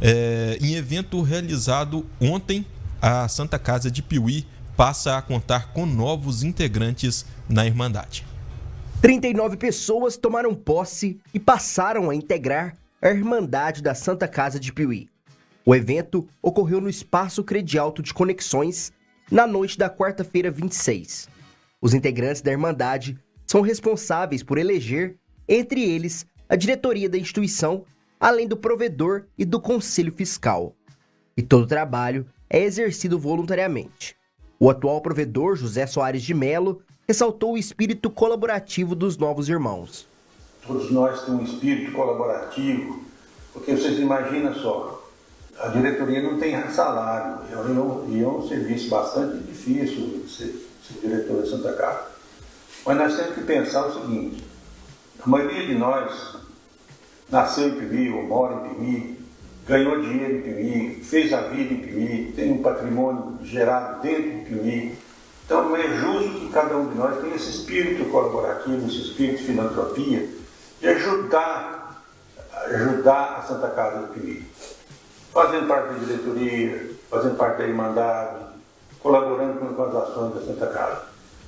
É, em evento realizado ontem, a Santa Casa de Piuí passa a contar com novos integrantes na Irmandade. 39 pessoas tomaram posse e passaram a integrar a Irmandade da Santa Casa de Piuí. O evento ocorreu no Espaço Credialto de Conexões na noite da quarta-feira 26. Os integrantes da Irmandade são responsáveis por eleger, entre eles, a diretoria da instituição, além do provedor e do conselho fiscal. E todo trabalho é exercido voluntariamente. O atual provedor, José Soares de Melo, ressaltou o espírito colaborativo dos novos irmãos. Todos nós temos um espírito colaborativo, porque vocês imaginam só, a diretoria não tem salário, e é um serviço bastante difícil ser, ser diretor da Santa Casa. Mas nós temos que pensar o seguinte, a maioria de nós nasceu em Pimi, ou mora em Pimi, ganhou dinheiro em Pimi, fez a vida em Pimi, tem um patrimônio gerado dentro de Pimi, então não é justo que cada um de nós tenha esse espírito colaborativo, esse espírito de filantropia, de ajudar, ajudar a Santa Casa do Piri. Fazendo parte da diretoria, fazendo parte da Irmandade, colaborando com as ações da Santa Casa.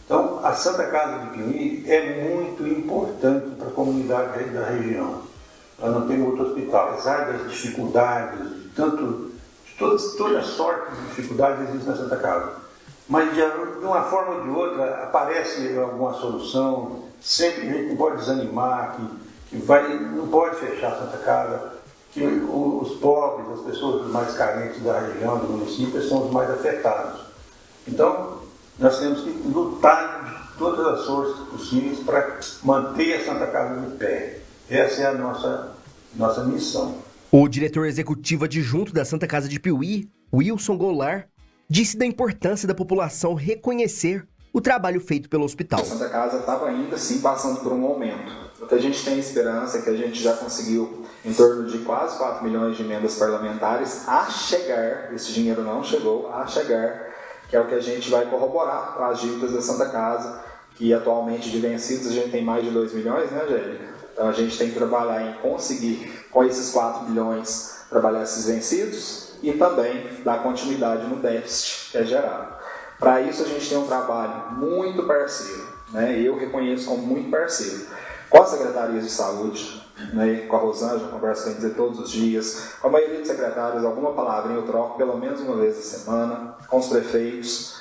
Então, a Santa Casa de Pini é muito importante para a comunidade da região. Nós não temos outro hospital, apesar das dificuldades, tanto, de todas, toda sorte de dificuldades existe na Santa Casa mas de, uma forma ou de outra aparece alguma solução, sempre a gente não pode desanimar, que, que vai, não pode fechar a Santa Casa, que os pobres, as pessoas mais carentes da região, do município, são os mais afetados. Então, nós temos que lutar de todas as forças possíveis para manter a Santa Casa de pé. Essa é a nossa, nossa missão. O diretor executivo adjunto da Santa Casa de Piuí, Wilson Goulart, disse da importância da população reconhecer o trabalho feito pelo hospital. A Santa Casa estava ainda sim passando por um aumento. O que a gente tem esperança é que a gente já conseguiu em torno de quase 4 milhões de emendas parlamentares a chegar, esse dinheiro não chegou, a chegar, que é o que a gente vai corroborar com as dívidas da Santa Casa, que atualmente de vencidos a gente tem mais de 2 milhões, né, Angélica? Então a gente tem que trabalhar em conseguir, com esses 4 milhões, trabalhar esses vencidos e também dar continuidade no déficit que é gerado. Para isso, a gente tem um trabalho muito parceiro, né? eu reconheço como muito parceiro, com as secretarias de saúde, né? com a Rosângela, converso com dizer todos os dias, com a maioria dos secretários, alguma palavrinha eu troco pelo menos uma vez a semana, com os prefeitos.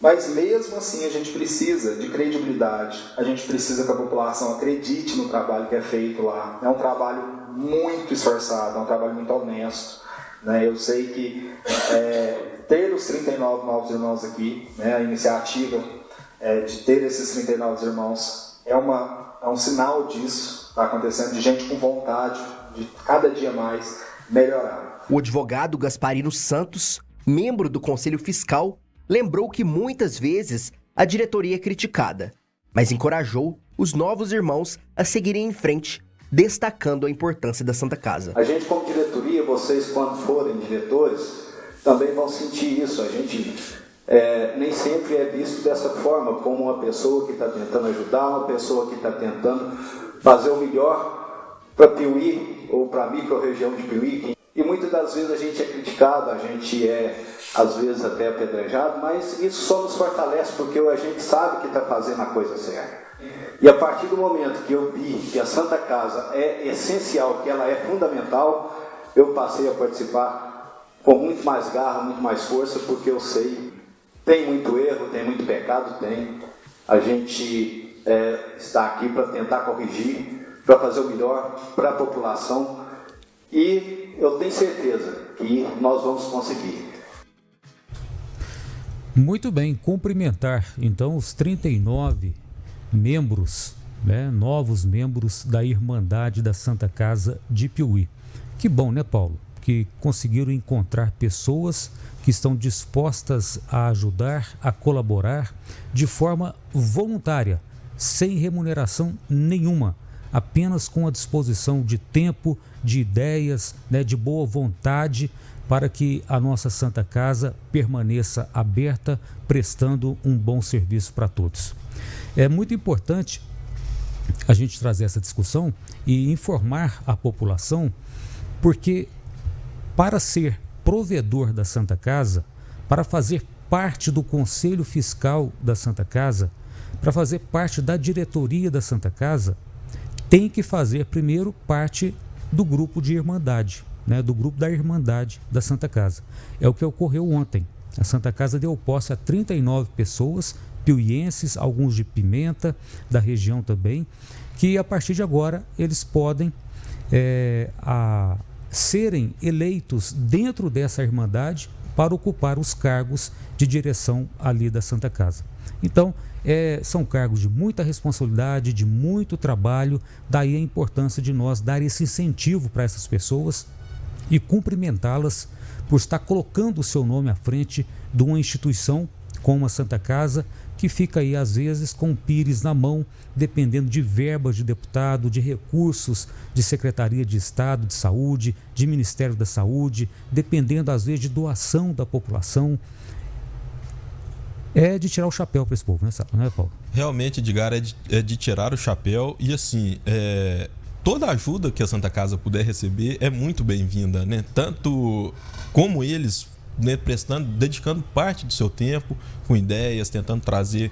Mas mesmo assim a gente precisa de credibilidade, a gente precisa que a população acredite no trabalho que é feito lá. É um trabalho muito esforçado, é um trabalho muito honesto. Né? Eu sei que é, ter os 39 novos irmãos aqui, né, a iniciativa é, de ter esses 39 irmãos é, uma, é um sinal disso, está acontecendo, de gente com vontade de cada dia mais melhorar. O advogado Gasparino Santos, membro do Conselho Fiscal, lembrou que muitas vezes a diretoria é criticada, mas encorajou os novos irmãos a seguirem em frente destacando a importância da Santa Casa. A gente, como diretoria, vocês, quando forem diretores, também vão sentir isso. A gente é, nem sempre é visto dessa forma, como uma pessoa que está tentando ajudar, uma pessoa que está tentando fazer o melhor para Piuí ou para a micro-região de Piuí. E muitas das vezes a gente é criticado, a gente é às vezes até apedrejado, mas isso só nos fortalece porque a gente sabe que está fazendo a coisa certa. E a partir do momento que eu vi que a Santa Casa é essencial, que ela é fundamental, eu passei a participar com muito mais garra, muito mais força, porque eu sei, tem muito erro, tem muito pecado, tem. A gente é, está aqui para tentar corrigir, para fazer o melhor para a população e eu tenho certeza que nós vamos conseguir. Muito bem, cumprimentar então os 39 membros, né, novos membros da Irmandade da Santa Casa de Piuí. Que bom, né, Paulo? Que conseguiram encontrar pessoas que estão dispostas a ajudar, a colaborar de forma voluntária, sem remuneração nenhuma, apenas com a disposição de tempo, de ideias, né, de boa vontade para que a nossa Santa Casa permaneça aberta, prestando um bom serviço para todos. É muito importante a gente trazer essa discussão e informar a população, porque para ser provedor da Santa Casa, para fazer parte do Conselho Fiscal da Santa Casa, para fazer parte da diretoria da Santa Casa, tem que fazer primeiro parte do grupo de Irmandade, né, do grupo da Irmandade da Santa Casa. É o que ocorreu ontem. A Santa Casa deu posse a 39 pessoas, piuienses, alguns de Pimenta, da região também, que a partir de agora eles podem é, a, serem eleitos dentro dessa Irmandade para ocupar os cargos de direção ali da Santa Casa. Então, é, são cargos de muita responsabilidade, de muito trabalho, daí a importância de nós dar esse incentivo para essas pessoas e cumprimentá-las por estar colocando o seu nome à frente de uma instituição como a Santa Casa, que fica aí às vezes com o pires na mão, dependendo de verbas de deputado, de recursos de Secretaria de Estado de Saúde, de Ministério da Saúde, dependendo às vezes de doação da população. É de tirar o chapéu para esse povo, né, né, Paulo? Realmente, Edgar, é de, é de tirar o chapéu e assim, é, toda ajuda que a Santa Casa puder receber é muito bem-vinda, né? Tanto como eles né, prestando, dedicando parte do seu tempo com ideias, tentando trazer,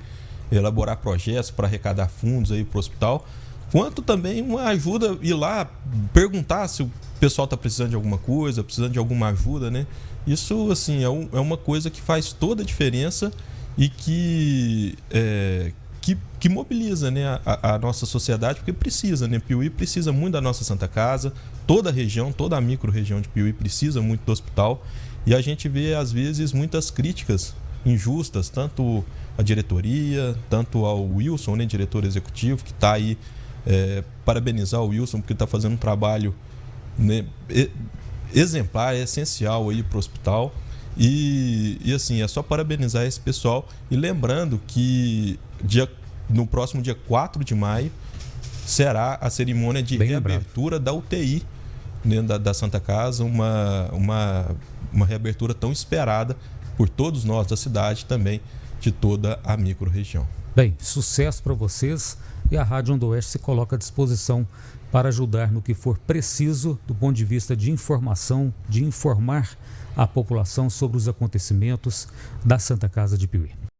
elaborar projetos para arrecadar fundos aí para o hospital, quanto também uma ajuda ir lá perguntar se o pessoal está precisando de alguma coisa, precisando de alguma ajuda, né? Isso assim é, um, é uma coisa que faz toda a diferença e que é, que, que, mobiliza né, a, a, nossa sociedade, porque precisa, né? Piuí precisa muito da nossa Santa Casa, toda a região, toda a micro-região de Piuí precisa muito do hospital. E a gente vê, às vezes, muitas críticas injustas, tanto à diretoria, tanto ao Wilson, né, diretor executivo, que está aí é, parabenizar o Wilson, porque está fazendo um trabalho né, exemplar, é essencial aí para o hospital. E, e assim, é só parabenizar esse pessoal. E lembrando que dia, no próximo dia 4 de maio será a cerimônia de Bem reabertura lembrado. da UTI dentro da, da Santa Casa, uma, uma uma reabertura tão esperada por todos nós da cidade também de toda a microrregião. Bem, sucesso para vocês e a Rádio Oeste se coloca à disposição para ajudar no que for preciso do ponto de vista de informação, de informar a população sobre os acontecimentos da Santa Casa de Piuí.